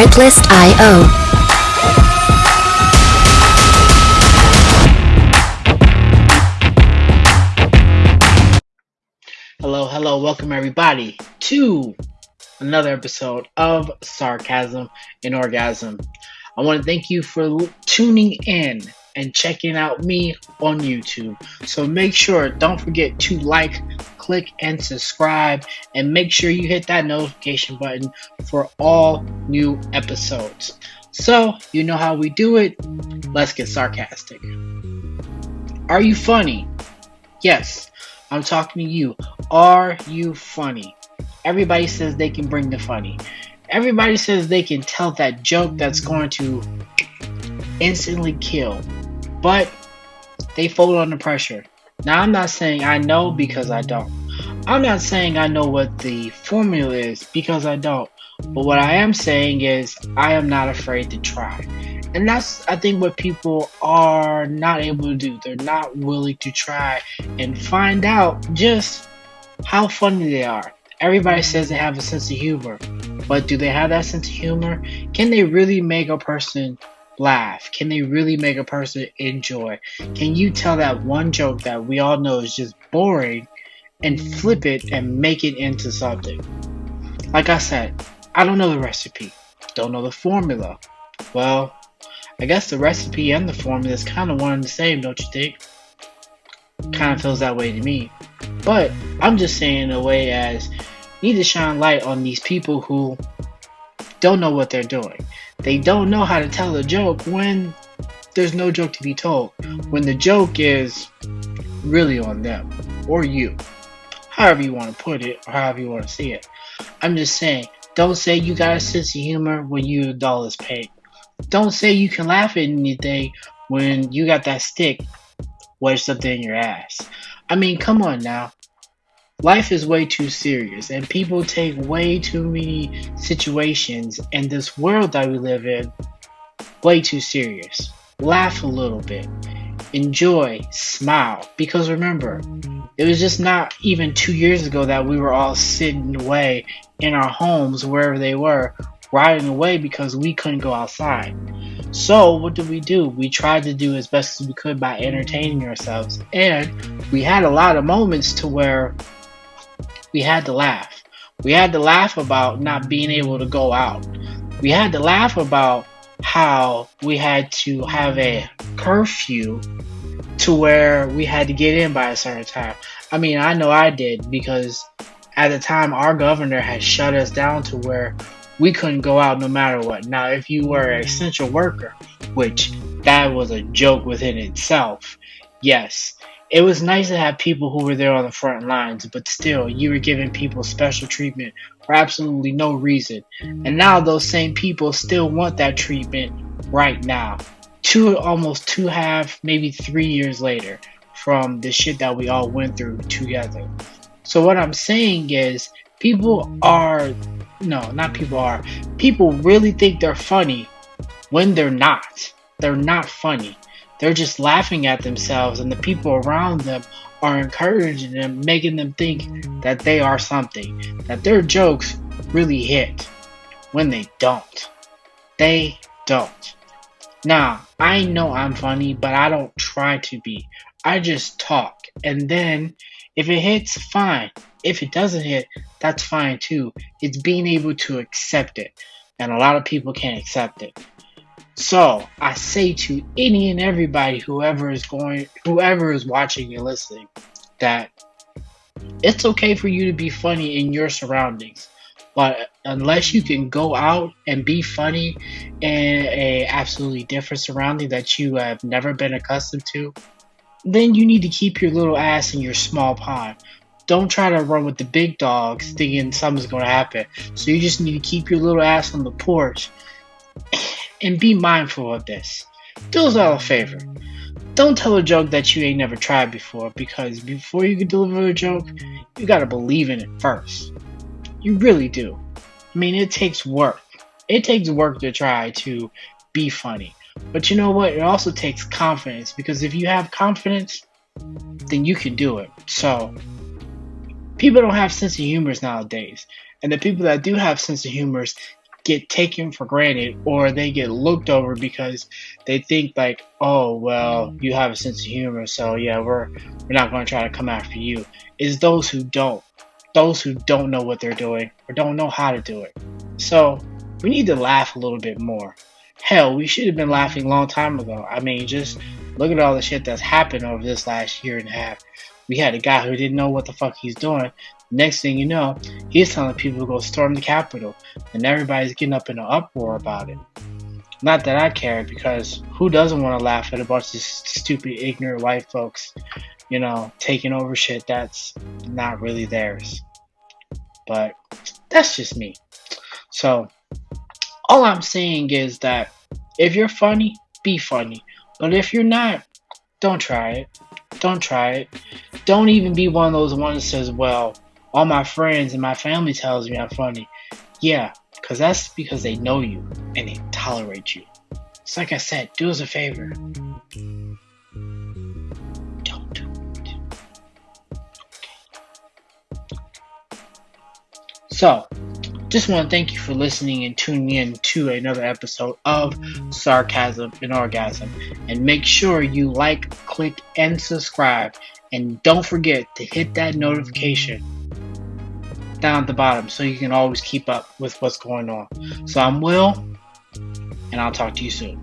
Artlist.io. Hello, hello, welcome everybody to another episode of Sarcasm and Orgasm. I want to thank you for tuning in and checking out me on YouTube. So make sure, don't forget to like, click, and subscribe, and make sure you hit that notification button for all new episodes. So, you know how we do it. Let's get sarcastic. Are you funny? Yes, I'm talking to you. Are you funny? Everybody says they can bring the funny. Everybody says they can tell that joke that's going to instantly kill. But they fold under pressure. Now, I'm not saying I know because I don't. I'm not saying I know what the formula is because I don't. But what I am saying is I am not afraid to try. And that's, I think, what people are not able to do. They're not willing to try and find out just how funny they are. Everybody says they have a sense of humor, but do they have that sense of humor? Can they really make a person laugh? Can they really make a person enjoy? Can you tell that one joke that we all know is just boring and flip it and make it into something? Like I said, I don't know the recipe, don't know the formula. Well, I guess the recipe and the formula is kind of one and the same, don't you think? Kind of feels that way to me. But I'm just saying in a way as need to shine light on these people who don't know what they're doing. They don't know how to tell a joke when there's no joke to be told. When the joke is really on them or you. However you want to put it or however you want to see it. I'm just saying, don't say you got a sense of humor when you a dollar is paid. Don't say you can laugh at anything when you got that stick wedged up in your ass. I mean, come on now. Life is way too serious, and people take way too many situations in this world that we live in way too serious. Laugh a little bit, enjoy, smile, because remember, it was just not even two years ago that we were all sitting away in our homes, wherever they were, riding away because we couldn't go outside. So, what did we do? We tried to do as best as we could by entertaining ourselves, and we had a lot of moments to where we had to laugh. We had to laugh about not being able to go out. We had to laugh about how we had to have a curfew to where we had to get in by a certain time. I mean, I know I did because at the time our governor had shut us down to where we couldn't go out no matter what. Now, if you were an essential worker, which that was a joke within itself, yes, it was nice to have people who were there on the front lines, but still, you were giving people special treatment for absolutely no reason. And now those same people still want that treatment right now. Two, almost two half, maybe three years later from the shit that we all went through together. So what I'm saying is, people are, no, not people are, people really think they're funny when they're not. They're not funny. They're just laughing at themselves, and the people around them are encouraging them, making them think that they are something, that their jokes really hit when they don't. They don't. Now, I know I'm funny, but I don't try to be. I just talk, and then if it hits, fine. If it doesn't hit, that's fine too. It's being able to accept it, and a lot of people can't accept it. So I say to any and everybody, whoever is going, whoever is watching and listening, that it's okay for you to be funny in your surroundings, but unless you can go out and be funny in a absolutely different surrounding that you have never been accustomed to, then you need to keep your little ass in your small pond. Don't try to run with the big dogs thinking something's going to happen. So you just need to keep your little ass on the porch and be mindful of this. Do us all a favor. Don't tell a joke that you ain't never tried before because before you can deliver a joke, you gotta believe in it first. You really do. I mean, it takes work. It takes work to try to be funny. But you know what? It also takes confidence because if you have confidence, then you can do it. So, people don't have sense of humors nowadays. And the people that do have sense of humors get taken for granted or they get looked over because they think like, oh well, you have a sense of humor, so yeah, we're we're not going to try to come after you. Is those who don't, those who don't know what they're doing or don't know how to do it. So we need to laugh a little bit more. Hell, we should have been laughing a long time ago. I mean, just look at all the shit that's happened over this last year and a half. We had a guy who didn't know what the fuck he's doing. Next thing you know, he's telling people to go storm the Capitol, and everybody's getting up in an uproar about it. Not that I care, because who doesn't want to laugh at a bunch of stupid, ignorant white folks, you know, taking over shit that's not really theirs. But that's just me. So, all I'm saying is that if you're funny, be funny. But if you're not, don't try it. Don't try it. Don't even be one of those ones that says, well, all my friends and my family tells me I'm funny. Yeah, because that's because they know you and they tolerate you. It's like I said, do us a favor. Don't do it. So, just want to thank you for listening and tuning in to another episode of Sarcasm and Orgasm. And make sure you like, click, and subscribe. And don't forget to hit that notification down at the bottom so you can always keep up with what's going on. So I'm Will, and I'll talk to you soon.